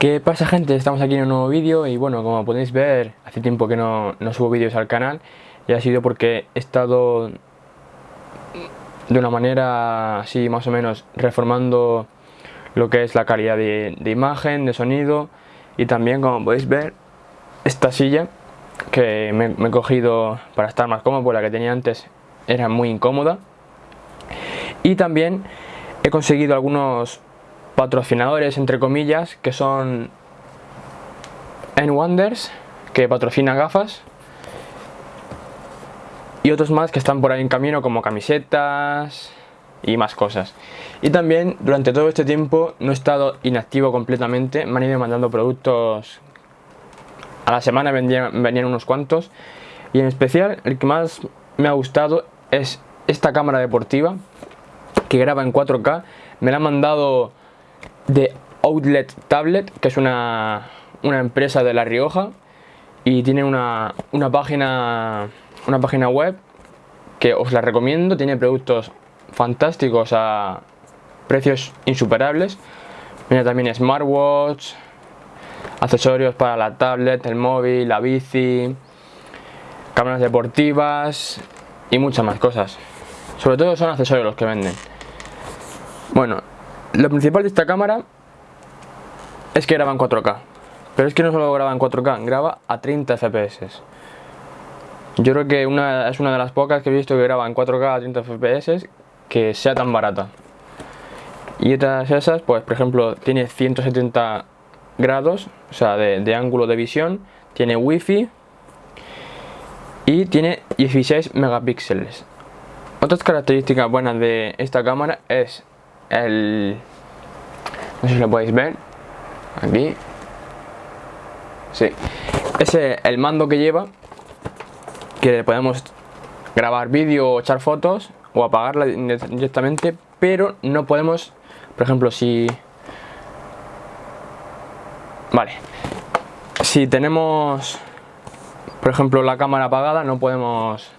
¿Qué pasa gente? Estamos aquí en un nuevo vídeo y bueno, como podéis ver, hace tiempo que no, subo vídeos al canal y ha sido porque he estado de una manera así más o menos reformando lo que es la calidad de, imagen, de sonido y también como podéis ver esta silla que me, me, he cogido para estar más cómodo porque la que tenía antes era muy incómoda y también he conseguido algunos patrocinadores, entre comillas, que son N-Wonders, que patrocina gafas, y otros más que están por ahí en camino, como camisetas y más cosas. Y también, durante todo este tiempo, no he estado inactivo completamente, me han ido mandando productos a la semana, venían, venían unos cuantos, y en especial, el que más me ha gustado es esta cámara deportiva, que graba en 4K, me la han mandado de Outlet Tablet, que es una, empresa de La Rioja y tiene una, página, una página web que os la recomiendo, tiene productos fantásticos a precios insuperables. Tiene también smartwatch, accesorios para la tablet, el móvil, la bici, cámaras deportivas y muchas más cosas. Sobre todo son accesorios los que venden. Bueno, lo principal de esta cámara es que graba en 4K. Pero es que no solo graba en 4K, graba a 30 FPS. Yo creo que una, es una de las pocas que he visto que graba en 4K a 30 FPS que sea tan barata. Y otras esas, pues por ejemplo, tiene 170 grados, o sea, de, de ángulo de visión, tiene wifi y tiene 16 megapíxeles. Otras características buenas de esta cámara es el no sé si lo podéis ver aquí. Sí. Ese el mando que lleva que podemos grabar vídeo o echar fotos o apagarla directamente pero no podemos por ejemplo si vale. Si tenemos por ejemplo la cámara apagada no podemos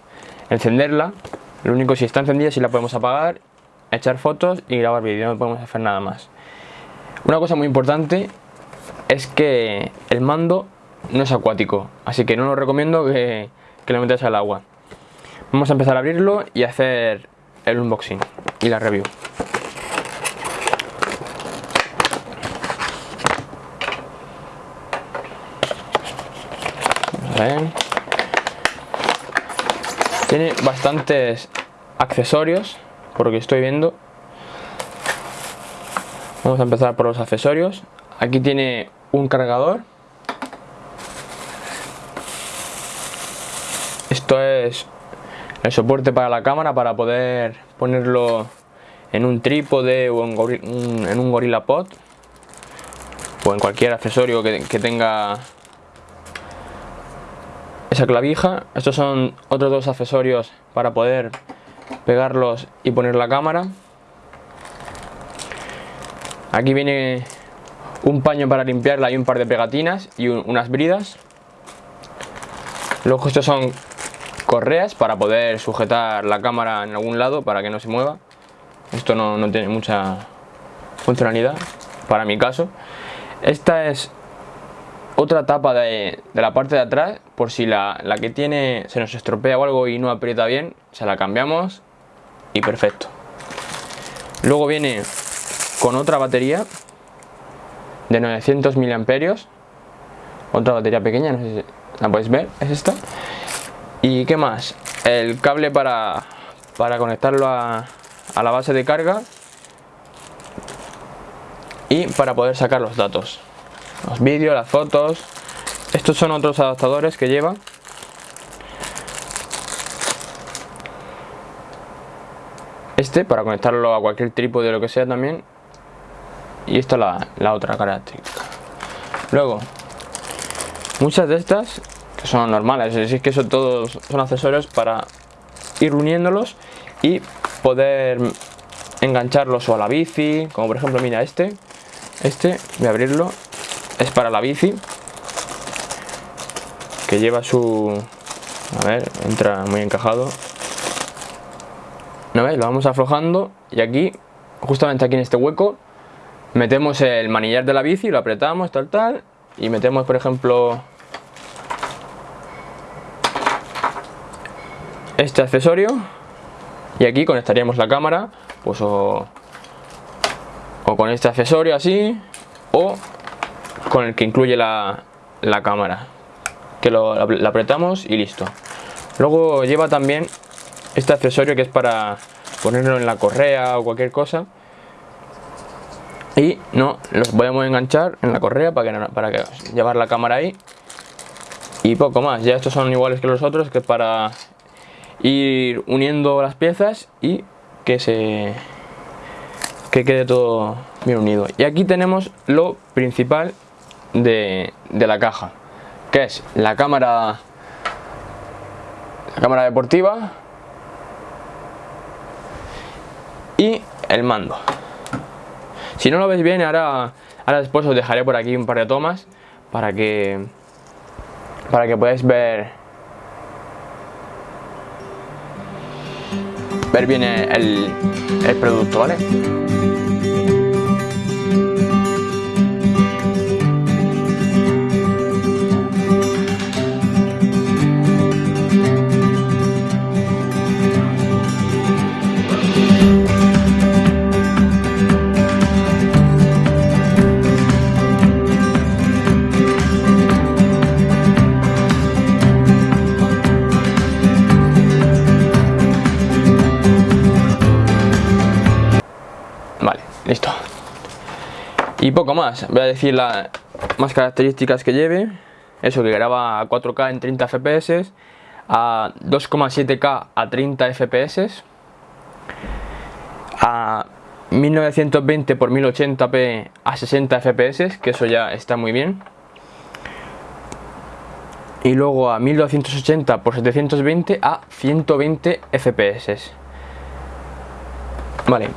encenderla. Lo único si está encendida si la podemos apagar echar fotos y grabar vídeo, no podemos hacer nada más. Una cosa muy importante es que el mando no es acuático, así que no lo recomiendo que, que lo metáis al agua. Vamos a empezar a abrirlo y hacer el unboxing y la review. Tiene bastantes accesorios por lo que estoy viendo. Vamos a empezar por los accesorios. Aquí tiene un cargador. Esto es el soporte para la cámara para poder ponerlo en un trípode o en, un Gorilla Pod o en cualquier accesorio que tenga esa clavija. Estos son otros dos accesorios para poder pegarlos y poner la cámara. Aquí viene un paño para limpiarla y un par de pegatinas y unas bridas. Luego estos son correas para poder sujetar la cámara en algún lado para que no se mueva. Esto no, tiene mucha funcionalidad para mi caso. Esta es otra tapa de, la parte de atrás por si la, la, que tiene se nos estropea o algo y no aprieta bien se la cambiamos y perfecto. Luego viene con otra batería de 900 miliamperios otra batería pequeña, no sé si la podéis ver, es esta. Y qué más, el cable para, para conectarlo a, a la base de carga y para poder sacar los datos los vídeos, las fotos. Estos son otros adaptadores que lleva este para conectarlo a cualquier trípode de lo que sea también. Y esta la, la otra característica. Luego muchas de estas que son normales es decir que son todos son accesorios para ir uniéndolos y poder engancharlos o a la bici como por ejemplo mira este. Este voy a abrirlo es para la bici que lleva su a ver entra muy encajado ¿No veis? Lo vamos aflojando y aquí, justamente aquí en este hueco, metemos el manillar de la bici, lo apretamos, tal, tal, y metemos, por ejemplo, este accesorio, y aquí conectaríamos la cámara, pues o, o con este accesorio así, o con el que incluye la, la cámara, que lo, la apretamos y listo. Luego lleva también este accesorio que es para ponerlo en la correa o cualquier cosa. Y no los podemos enganchar en la correa para que, para que llevar la cámara ahí. Y poco más. Ya estos son iguales que los otros que es para ir uniendo las piezas y que se que quede todo bien unido. Y aquí tenemos lo principal de, de la caja que es la cámara la cámara deportiva y el mando si no lo veis bien, ahora, ahora después os dejaré por aquí un par de tomas para que, para que podáis ver, ver bien el, el producto, ¿vale? Poco más, voy a decir las más características que lleve. Eso que graba a 4K en 30 FPS, a 2,7K a 30 FPS, a 1920 x 1080p a 60 FPS, que eso ya está muy bien. Y luego a 1280 x 720 a 120 FPS. Vale.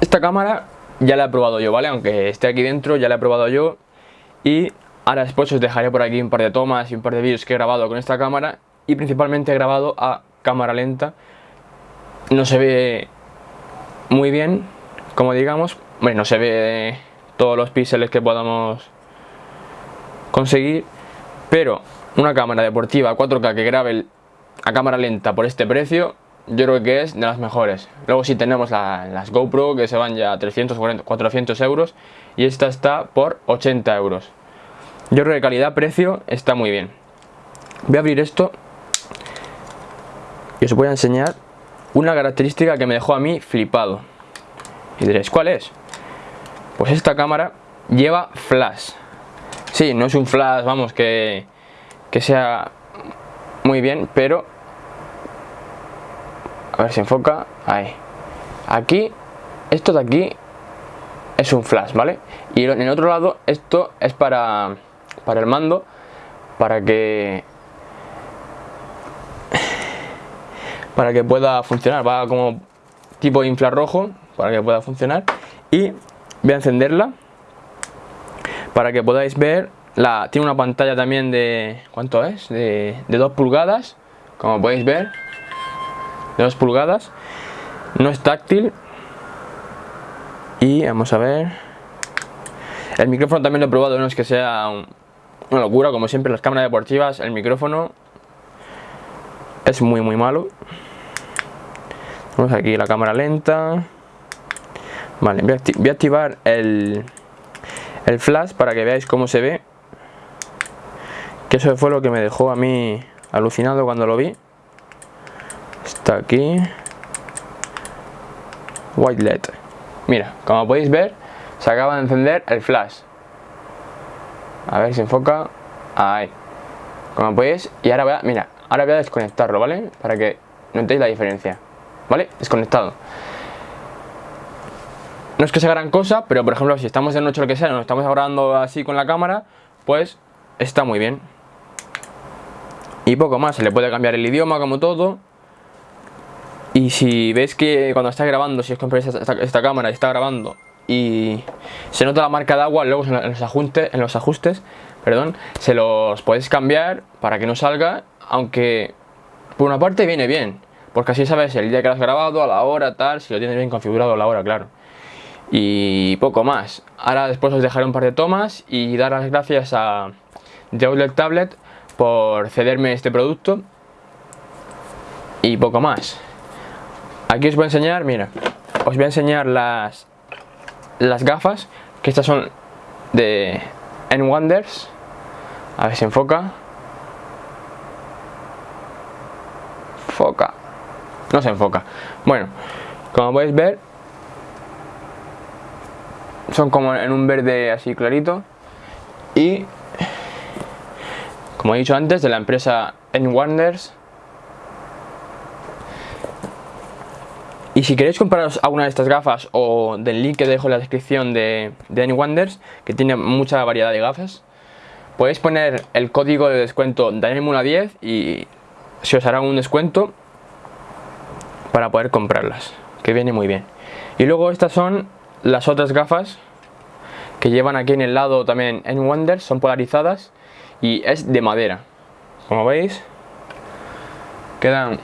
Esta cámara ya la he probado yo, ¿vale? Aunque esté aquí dentro, ya la he probado yo. Y ahora después os dejaré por aquí un par de tomas y un par de vídeos que he grabado con esta cámara. Y principalmente he grabado a cámara lenta. No se ve muy bien, como digamos. Bueno, no se ve todos los píxeles que podamos conseguir. Pero una cámara deportiva 4K que grabe a cámara lenta por este precio yo creo que es de las mejores. Luego sí tenemos las GoPro que se van ya a 300, 400 euros y esta está por 80 euros. Yo creo que calidad-precio está muy bien. Voy a abrir esto y os voy a enseñar una característica que me dejó a mí flipado. Y diréis, ¿cuál es? Pues esta cámara lleva flash. Sí, no es un flash, vamos, que, que sea muy bien, pero a ver si enfoca, ahí. Aquí, esto de aquí es un flash, ¿vale? y en el otro lado esto es para para el mando para que para que pueda funcionar, va como tipo infrarrojo para que pueda funcionar. Y voy a encenderla para que podáis ver la, tiene una pantalla también de ¿cuánto es? de, de 2 pulgadas como podéis ver de 2 pulgadas. No es táctil. Y vamos a ver. El micrófono también lo he probado no es que sea una locura como siempre las cámaras deportivas el micrófono es muy muy malo. Vamos aquí la cámara lenta. Vale voy a, activar el el flash para que veáis cómo se ve. Que eso fue lo que me dejó a mí alucinado cuando lo vi está aquí. White led. Mira como podéis ver se acaba de encender el flash. A ver si enfoca. Ahí. Como podéis y ahora voy a mira ahora voy a desconectarlo vale para que notéis la diferencia. Vale desconectado. No es que sea gran cosa pero por ejemplo si estamos de noche o lo que sea nos estamos grabando así con la cámara pues está muy bien. Y poco más. Se le puede cambiar el idioma como todo y si ves que cuando estás grabando, si os compráis esta, cámara y está grabando y se nota la marca de agua, luego en los ajustes, perdón, se los podéis cambiar para que no salga, aunque por una parte viene bien, porque así sabes el día que lo has grabado, a la hora, tal, si lo tienes bien configurado a la hora, claro. Y poco más. Ahora después os dejaré un par de tomas y dar las gracias a The Tablet por cederme este producto. Y poco más. Aquí os voy a enseñar, mira, os voy a enseñar las, las gafas, que estas son de N-Wonders. A ver si enfoca. Foca. No se enfoca. Bueno, como podéis ver, son como en un verde así clarito. Y, como he dicho antes, de la empresa N-Wonders. Y si queréis compraros alguna de estas gafas o del link que dejo en la descripción de, de N-Wonders, que tiene mucha variedad de gafas, podéis poner el código de descuento DANIELMUNA10 y se os hará un descuento para poder comprarlas, que viene muy bien. Y luego estas son las otras gafas que llevan aquí en el lado también en Wonders, son polarizadas y es de madera. Como veis, quedan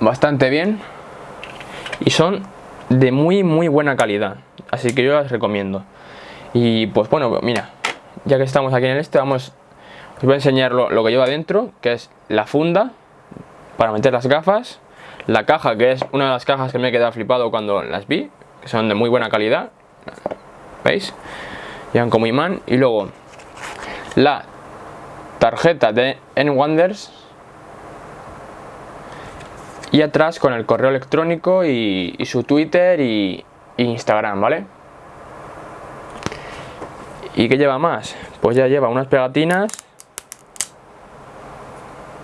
bastante bien y son de muy muy buena calidad, así que yo las recomiendo. Y pues bueno, mira, ya que estamos aquí en este, vamos, os voy a enseñar lo, lo que lleva dentro, que es la funda para meter las gafas, la caja, que es una de las cajas que me he quedado flipado cuando las vi, que son de muy buena calidad, ¿veis? Llevan como imán, y luego la tarjeta de N-Wonders, y atrás con el correo electrónico y, su Twitter y, Instagram, ¿vale? ¿Y qué lleva más? Pues ya lleva unas pegatinas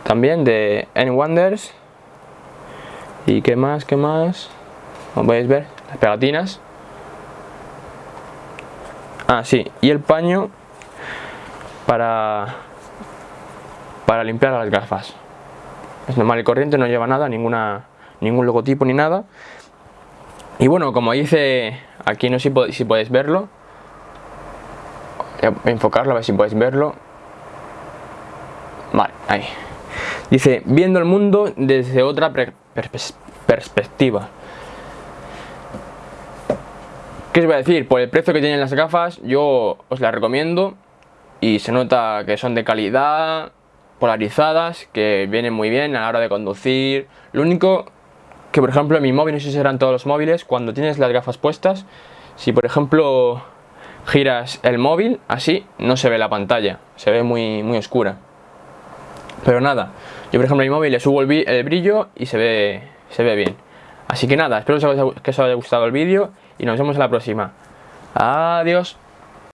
también de N-Wonders y qué más, qué más como podéis ver, las pegatinas ah sí, y el paño para para limpiar las gafas es normal y corriente, no lleva nada, ninguna ningún logotipo ni nada y bueno, como dice aquí no sé si, si podéis verlo voy a enfocarlo a ver si podéis verlo vale, ahí Dice, viendo el mundo desde otra perspectiva. ¿Qué os voy a decir? Por el precio que tienen las gafas, yo os las recomiendo. Y se nota que son de calidad, polarizadas, que vienen muy bien a la hora de conducir. Lo único que, por ejemplo, en mi móvil, no sé si serán todos los móviles, cuando tienes las gafas puestas, si por ejemplo giras el móvil, así, no se ve la pantalla, se ve muy, muy oscura. Pero nada, yo por ejemplo en mi móvil le subo el, brillo y se ve, se ve bien. Así que nada, espero que os haya gustado el vídeo y nos vemos en la próxima. Adiós.